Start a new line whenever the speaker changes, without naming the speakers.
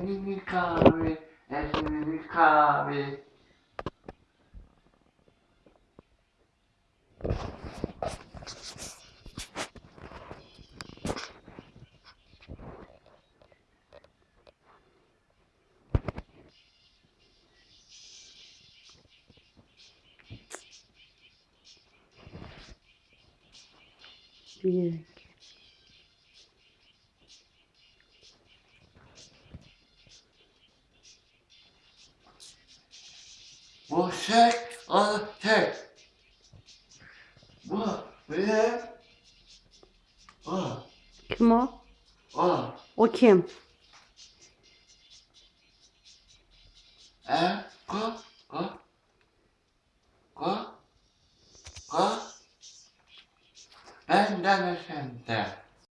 Elini kahve, elini kahve.
Bir.
Bu şey, şey. Bu, bir, o,
Kim o?
o,
O kim?
e, ko, ko, ko, ko. Benden ötende.